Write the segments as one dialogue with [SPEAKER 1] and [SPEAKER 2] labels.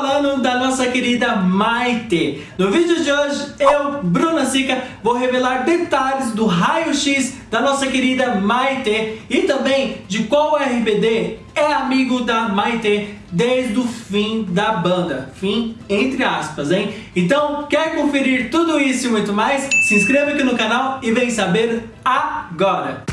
[SPEAKER 1] falando da nossa querida Maite. No vídeo de hoje, eu, Bruna Sica, vou revelar detalhes do raio-x da nossa querida Maite e também de qual RBD é amigo da Maite desde o fim da banda. Fim entre aspas, hein? Então, quer conferir tudo isso e muito mais? Se inscreva aqui no canal e vem saber agora!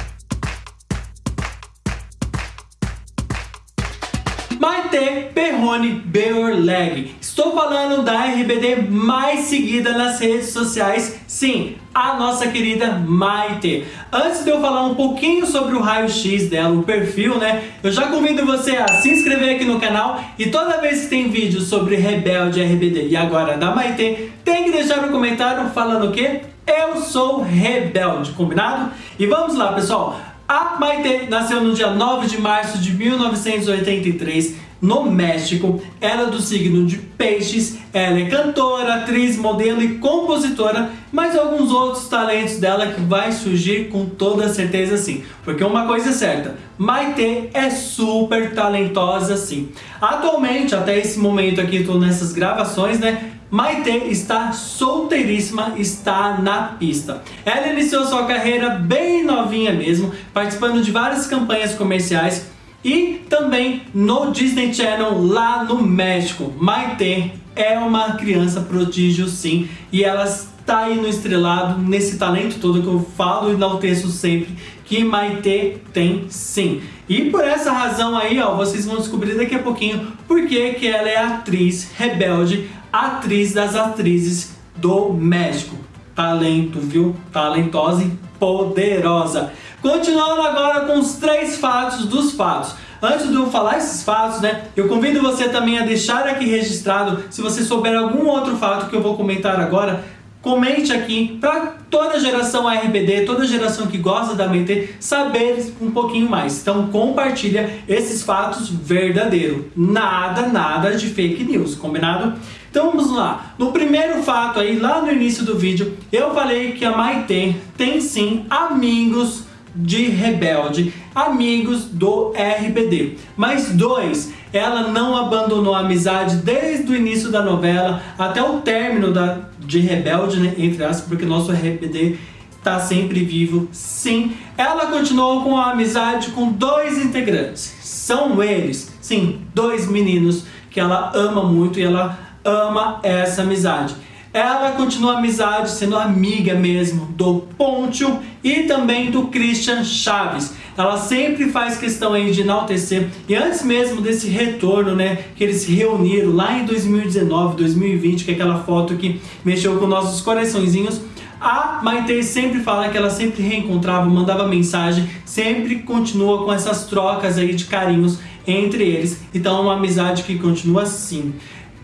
[SPEAKER 1] Perrone Beorleg. Estou falando da RBD mais seguida nas redes sociais, sim, a nossa querida Maite. Antes de eu falar um pouquinho sobre o raio-x dela, o perfil, né, eu já convido você a se inscrever aqui no canal e toda vez que tem vídeo sobre Rebelde RBD e agora da Maite, tem que deixar no comentário falando o quê? Eu sou rebelde, combinado? E vamos lá, pessoal. A Maite nasceu no dia 9 de março de 1983 no México. Ela é do signo de peixes, ela é cantora, atriz, modelo e compositora, mas alguns outros talentos dela que vai surgir com toda certeza sim. Porque uma coisa é certa, Maite é super talentosa sim. Atualmente, até esse momento aqui, estou nessas gravações, né? Maite está solteiríssima, está na pista. Ela iniciou sua carreira bem novinha mesmo, participando de várias campanhas comerciais e também no Disney Channel lá no México. Maite é uma criança prodígio sim, e ela está aí no estrelado, nesse talento todo que eu falo e enalteço sempre, que Maite tem sim. E por essa razão aí, ó, vocês vão descobrir daqui a pouquinho por que que ela é atriz rebelde, atriz das atrizes do México. Talento, viu? Talentosa e poderosa. Continuando agora com os três fatos dos fatos. Antes de eu falar esses fatos, né, eu convido você também a deixar aqui registrado, se você souber algum outro fato que eu vou comentar agora, comente aqui para toda geração RBD, toda geração que gosta da MT saber um pouquinho mais. Então compartilha esses fatos verdadeiros. Nada, nada de fake news, combinado? Então vamos lá. No primeiro fato aí, lá no início do vídeo, eu falei que a Maite tem sim amigos de Rebelde, amigos do RBD. Mas dois, ela não abandonou a amizade desde o início da novela até o término da, de Rebelde, né, entre aspas, porque nosso RBD está sempre vivo. Sim, ela continuou com a amizade com dois integrantes. São eles, sim, dois meninos que ela ama muito e ela ama essa amizade. Ela continua amizade, sendo amiga mesmo do Pontio e também do Christian Chaves. Ela sempre faz questão aí de enaltecer. E antes mesmo desse retorno, né, que eles se reuniram lá em 2019, 2020, que é aquela foto que mexeu com nossos coraçõezinhos, a Maite sempre fala que ela sempre reencontrava, mandava mensagem, sempre continua com essas trocas aí de carinhos entre eles. Então é uma amizade que continua assim.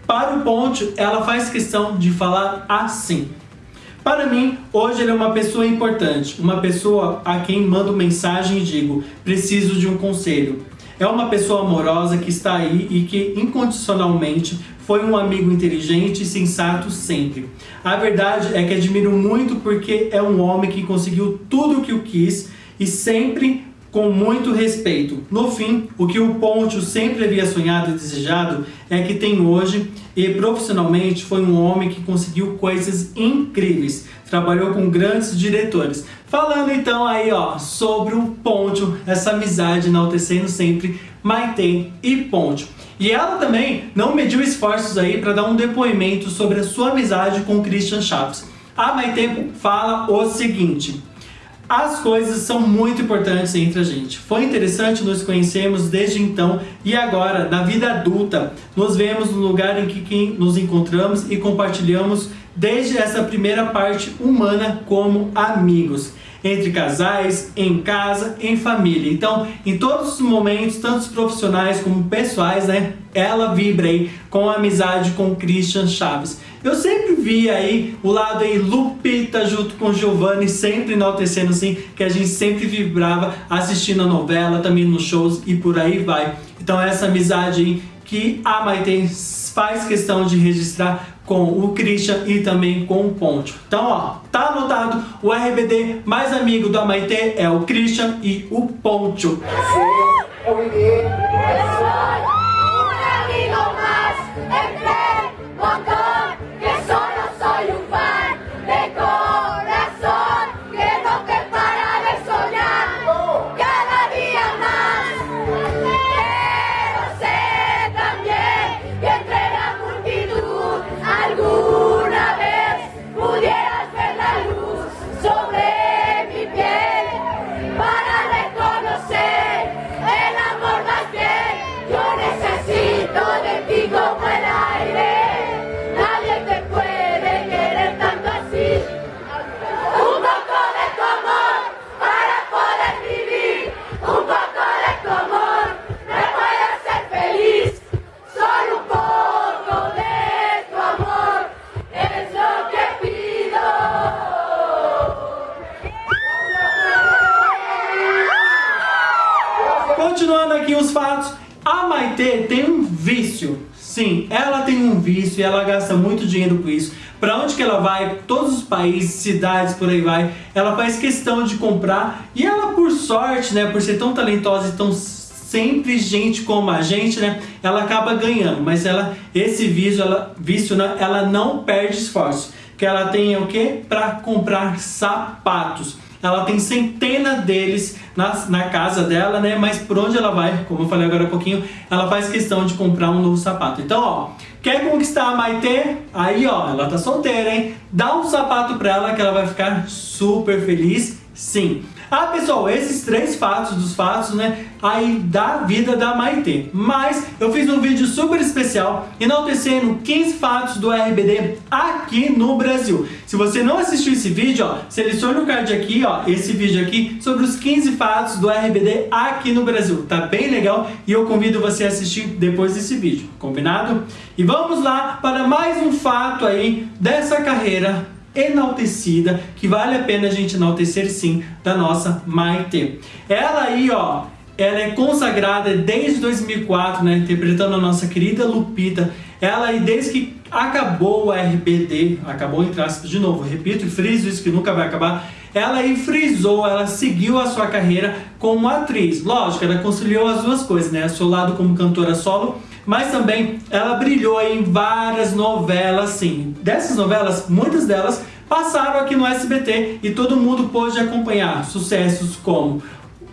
[SPEAKER 1] Para o Ponte, ela faz questão de falar assim. Para mim, hoje ele é uma pessoa importante, uma pessoa a quem mando mensagem e digo, preciso de um conselho. É uma pessoa amorosa que está aí e que incondicionalmente foi um amigo inteligente e sensato sempre. A verdade é que admiro muito porque é um homem que conseguiu tudo o que o quis e sempre com muito respeito. No fim, o que o Pontio sempre havia sonhado e desejado é que tem hoje e profissionalmente foi um homem que conseguiu coisas incríveis. Trabalhou com grandes diretores. Falando então aí ó, sobre o Pontio, essa amizade enaltecendo sempre Maite e Pontio. E ela também não mediu esforços aí para dar um depoimento sobre a sua amizade com Christian Chaves. A Maite fala o seguinte... As coisas são muito importantes entre a gente. Foi interessante nos conhecermos desde então e agora, na vida adulta, nos vemos no lugar em que nos encontramos e compartilhamos desde essa primeira parte humana como amigos entre casais, em casa, em família. Então, em todos os momentos, tanto profissionais como pessoais, né, ela vibra aí com a amizade com Christian Chaves. Eu sempre vi aí o lado aí Lupita junto com Giovanni, sempre enaltecendo assim, que a gente sempre vibrava assistindo a novela, também nos shows e por aí vai. Então essa amizade aí que a Maite faz questão de registrar com o Christian e também com o Ponte. Então, ó, tá anotado, o RBD mais amigo da Maite é o Christian e o Ponte. Sim, dinheiro com isso. Para onde que ela vai, todos os países, cidades, por aí vai, ela faz questão de comprar. E ela, por sorte, né, por ser tão talentosa e tão sempre gente como a gente, né, ela acaba ganhando. Mas ela, esse vício, ela, vício, né, ela não perde esforço. Que ela tem o quê? Para comprar sapatos ela tem centenas deles na, na casa dela, né? Mas por onde ela vai, como eu falei agora há pouquinho, ela faz questão de comprar um novo sapato. Então, ó, quer conquistar a Maitê? Aí, ó, ela tá solteira, hein? Dá um sapato pra ela que ela vai ficar super feliz, sim. Ah, pessoal, esses três fatos dos fatos, né, aí da vida da Maitê. Mas eu fiz um vídeo super especial enaltecendo 15 fatos do RBD aqui no Brasil. Se você não assistiu esse vídeo, ó, selecione o card aqui, ó, esse vídeo aqui, sobre os 15 fatos do RBD aqui no Brasil. Tá bem legal e eu convido você a assistir depois desse vídeo, combinado? E vamos lá para mais um fato aí dessa carreira enaltecida, que vale a pena a gente enaltecer sim, da nossa Maite. Ela aí, ó, ela é consagrada desde 2004, né, interpretando a nossa querida Lupita. Ela aí, desde que acabou o RBD, acabou entre aspas de novo, repito e friso isso que nunca vai acabar, ela aí frisou, ela seguiu a sua carreira como atriz. Lógico, ela conciliou as duas coisas, né, o seu lado como cantora solo, mas também ela brilhou em várias novelas, sim. Dessas novelas, muitas delas passaram aqui no SBT e todo mundo pôde acompanhar sucessos como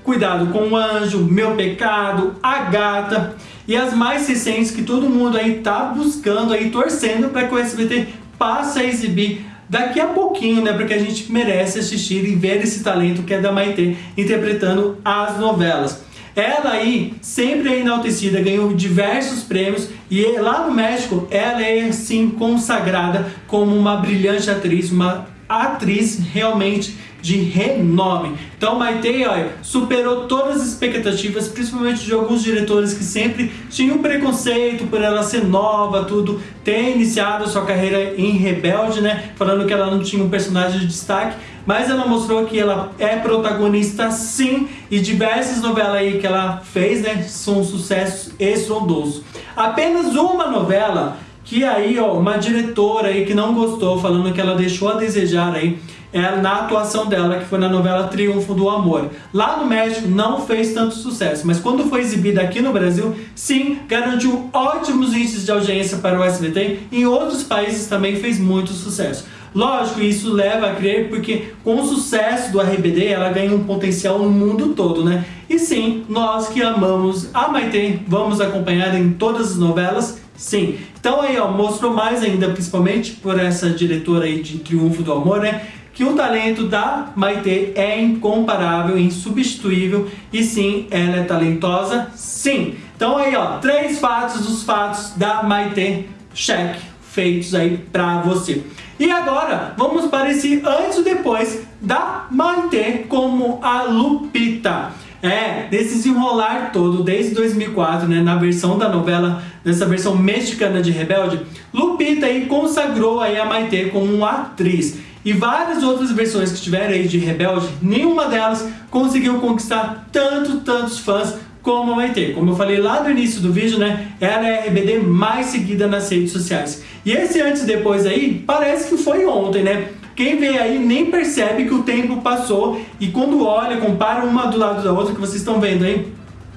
[SPEAKER 1] Cuidado com o Anjo, Meu Pecado, A Gata e as mais recentes que todo mundo aí tá buscando aí, torcendo para que o SBT passe a exibir daqui a pouquinho, né? Porque a gente merece assistir e ver esse talento que é da Maitê interpretando as novelas. Ela aí sempre é enaltecida, ganhou diversos prêmios e lá no México ela é sim consagrada como uma brilhante atriz, uma atriz realmente de renome. Então Maite olha, superou todas as expectativas, principalmente de alguns diretores que sempre tinham preconceito por ela ser nova, tudo, ter iniciado sua carreira em Rebelde, né, falando que ela não tinha um personagem de destaque, mas ela mostrou que ela é protagonista sim, e diversas novelas aí que ela fez, né, são sucessos estrondosos. Apenas uma novela que aí, ó, uma diretora aí que não gostou, falando que ela deixou a desejar aí, é na atuação dela, que foi na novela Triunfo do Amor. Lá no México não fez tanto sucesso, mas quando foi exibida aqui no Brasil, sim, garantiu ótimos índices de audiência para o SBT e em outros países também fez muito sucesso. Lógico, isso leva a crer porque com o sucesso do RBD ela ganha um potencial no mundo todo, né? E sim, nós que amamos a Maite, vamos acompanhar em todas as novelas, sim. Então aí, ó, mostrou mais ainda, principalmente por essa diretora aí de Triunfo do Amor, né? que o talento da Maite é incomparável, insubstituível e sim, ela é talentosa, sim. Então aí ó, três fatos dos fatos da Maite, cheque, feitos aí pra você. E agora, vamos para esse antes e depois da Maite como a Lupita. É, desse desenrolar todo, desde 2004, né, na versão da novela, nessa versão mexicana de Rebelde, Lupita aí consagrou aí a Maite como uma atriz. E várias outras versões que tiveram aí de Rebelde, nenhuma delas conseguiu conquistar tanto, tantos fãs como a Maite. Como eu falei lá no início do vídeo, né? Ela é a RBD mais seguida nas redes sociais. E esse antes e depois aí, parece que foi ontem, né? Quem vê aí nem percebe que o tempo passou e quando olha, compara uma do lado da outra que vocês estão vendo aí,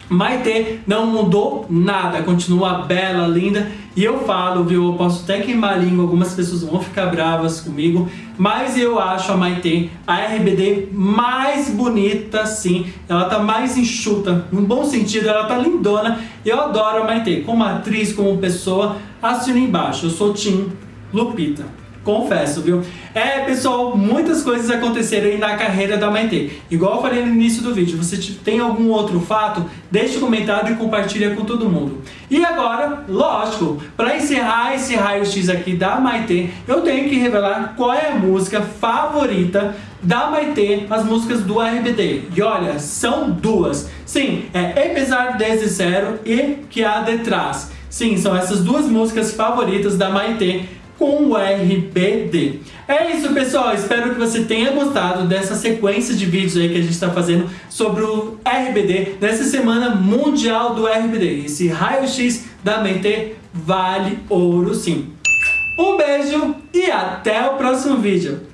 [SPEAKER 1] Maite não mudou nada, continua bela, linda. E eu falo, viu, eu posso até queimar a língua, algumas pessoas vão ficar bravas comigo, mas eu acho a Maite a RBD mais bonita, sim. Ela tá mais enxuta, no bom sentido, ela tá lindona. Eu adoro a Maite, como atriz, como pessoa. Assina embaixo, eu sou Tim Lupita. Confesso, viu? É, pessoal, muitas coisas aconteceram aí na carreira da Maite. Igual eu falei no início do vídeo, você tem algum outro fato? Deixe um comentário e compartilha com todo mundo. E agora, lógico, para encerrar esse raio-x aqui da Maite, eu tenho que revelar qual é a música favorita da Maite, as músicas do RBD. E olha, são duas. Sim, é Apesar Desde Zero e Que Há Detrás. Sim, são essas duas músicas favoritas da Maite com o RBD. É isso, pessoal. Espero que você tenha gostado dessa sequência de vídeos aí que a gente está fazendo sobre o RBD nessa semana mundial do RBD. Esse raio-x da mente vale ouro sim. Um beijo e até o próximo vídeo.